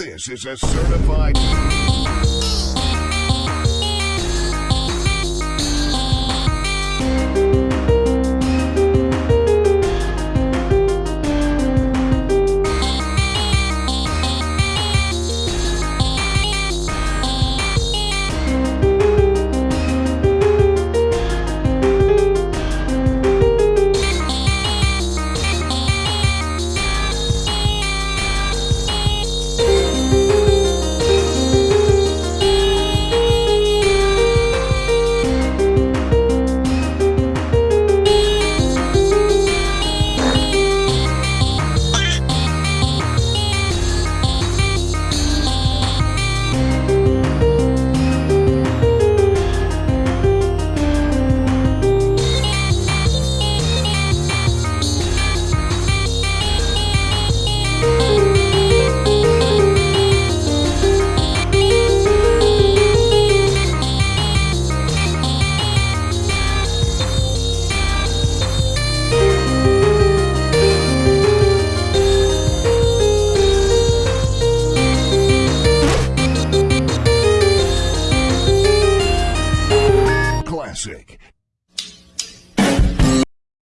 This is a certified. Classic.